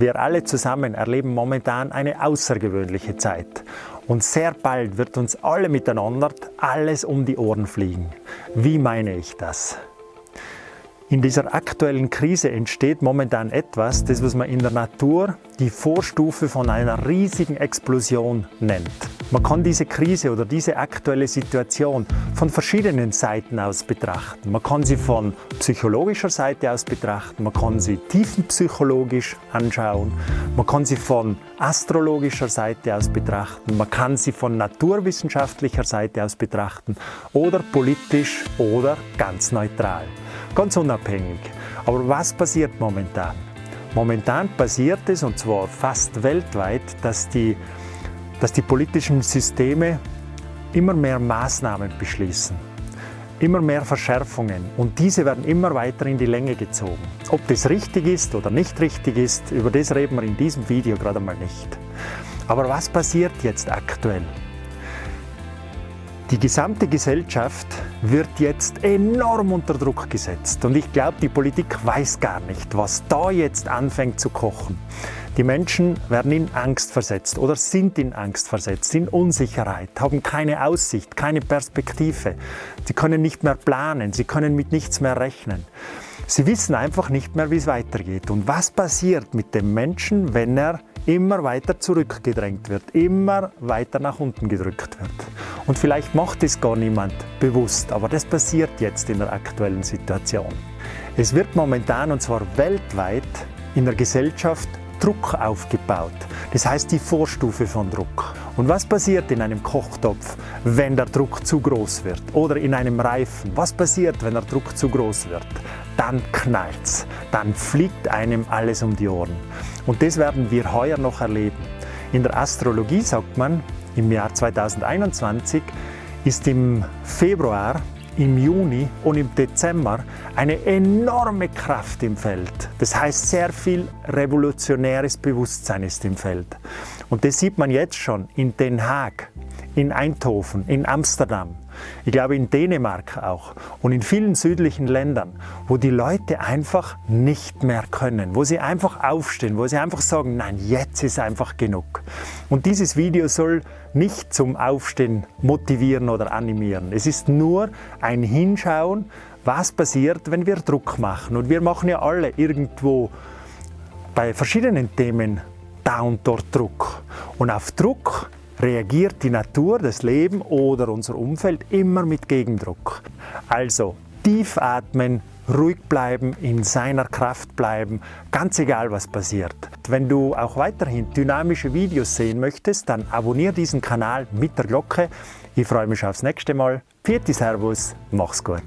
Wir alle zusammen erleben momentan eine außergewöhnliche Zeit. Und sehr bald wird uns alle miteinander alles um die Ohren fliegen. Wie meine ich das? In dieser aktuellen Krise entsteht momentan etwas, das was man in der Natur die Vorstufe von einer riesigen Explosion nennt. Man kann diese Krise oder diese aktuelle Situation von verschiedenen Seiten aus betrachten. Man kann sie von psychologischer Seite aus betrachten, man kann sie tiefenpsychologisch anschauen, man kann sie von astrologischer Seite aus betrachten, man kann sie von naturwissenschaftlicher Seite aus betrachten oder politisch oder ganz neutral ganz unabhängig. Aber was passiert momentan? Momentan passiert es, und zwar fast weltweit, dass die, dass die politischen Systeme immer mehr Maßnahmen beschließen, immer mehr Verschärfungen und diese werden immer weiter in die Länge gezogen. Ob das richtig ist oder nicht richtig ist, über das reden wir in diesem Video gerade mal nicht. Aber was passiert jetzt aktuell? Die gesamte Gesellschaft wird jetzt enorm unter Druck gesetzt und ich glaube, die Politik weiß gar nicht, was da jetzt anfängt zu kochen. Die Menschen werden in Angst versetzt oder sind in Angst versetzt, in Unsicherheit, haben keine Aussicht, keine Perspektive. Sie können nicht mehr planen, sie können mit nichts mehr rechnen. Sie wissen einfach nicht mehr, wie es weitergeht. Und was passiert mit dem Menschen, wenn er immer weiter zurückgedrängt wird, immer weiter nach unten gedrückt wird? Und vielleicht macht es gar niemand bewusst, aber das passiert jetzt in der aktuellen Situation. Es wird momentan, und zwar weltweit, in der Gesellschaft Druck aufgebaut. Das heißt die Vorstufe von Druck. Und was passiert in einem Kochtopf, wenn der Druck zu groß wird? Oder in einem Reifen? Was passiert, wenn der Druck zu groß wird? Dann knallt's. Dann fliegt einem alles um die Ohren. Und das werden wir heuer noch erleben. In der Astrologie sagt man, im Jahr 2021 ist im Februar im Juni und im Dezember eine enorme Kraft im Feld. Das heißt, sehr viel revolutionäres Bewusstsein ist im Feld. Und das sieht man jetzt schon in Den Haag, in Eindhoven, in Amsterdam, ich glaube in Dänemark auch und in vielen südlichen Ländern, wo die Leute einfach nicht mehr können, wo sie einfach aufstehen, wo sie einfach sagen, nein, jetzt ist einfach genug. Und dieses Video soll nicht zum Aufstehen motivieren oder animieren. Es ist nur ein Hinschauen, was passiert, wenn wir Druck machen. Und wir machen ja alle irgendwo bei verschiedenen Themen da und dort Druck. Und auf Druck reagiert die Natur, das Leben oder unser Umfeld immer mit Gegendruck. Also tief atmen, ruhig bleiben, in seiner Kraft bleiben, ganz egal was passiert. Wenn du auch weiterhin dynamische Videos sehen möchtest, dann abonniere diesen Kanal mit der Glocke. Ich freue mich aufs nächste Mal. Pfiat Servus, mach's gut.